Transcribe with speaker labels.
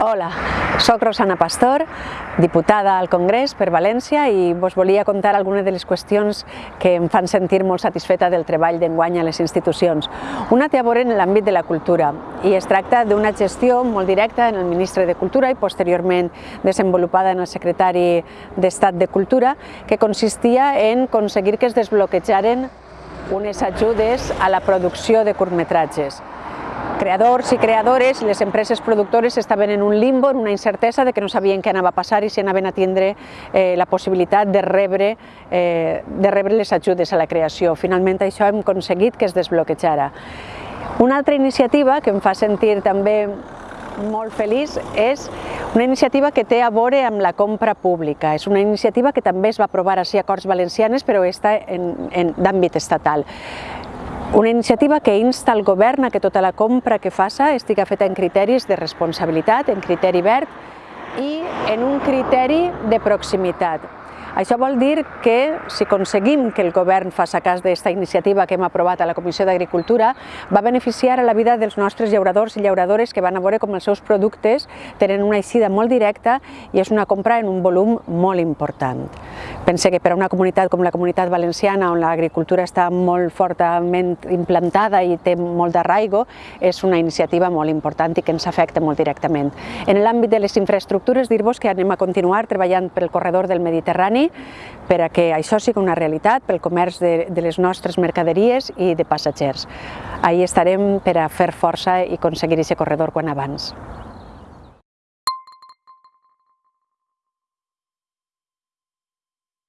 Speaker 1: Hola, sóc Rosana Pastor, diputada al Congrés per València i vos volia contar algunes de les qüestions que em fan sentir molt satisfeta del treball d'enguany a les institucions. Una té a veure en l'àmbit de la cultura i es tracta d'una gestió molt directa en el ministre de Cultura i posteriorment desenvolupada en el secretari d'Estat de Cultura que consistia en aconseguir que es desbloquejaren unes ajudes a la producció de curtmetratges creadors i creadores, les empreses productores estaven en un limbo, en una incertesa de que no sabien què anava a passar i si anaven a tindre eh, la possibilitat de rebre, eh, de rebre les ajudes a la creació. Finalment això hem aconseguit que es desbloquejara. Una altra iniciativa que em fa sentir també molt feliç és una iniciativa que té a veure amb la compra pública. És una iniciativa que també es va aprovar així a Corts Valencianes, però està d'àmbit estatal. Una iniciativa que insta el govern a que tota la compra que faça estigui feta en criteris de responsabilitat, en criteri verd i en un criteri de proximitat. Això vol dir que si aconseguim que el govern faci cas d'aquesta iniciativa que hem aprovat a la Comissió d'Agricultura, va beneficiar a la vida dels nostres llauradors i llauradores que van a veure com els seus productes tenen una eixida molt directa i és una compra en un volum molt important. Pense que per a una comunitat com la comunitat valenciana, on l'agricultura està molt fortament implantada i té molt d'arraigo, és una iniciativa molt important i que ens afecta molt directament. En l'àmbit de les infraestructures, dir-vos que anem a continuar treballant pel corredor del Mediterrani per a que això sigui una realitat pel comerç de, de les nostres mercaderies i de passatgers. Ahí estarem per a fer força i aconseguir aquest corredor quan abans.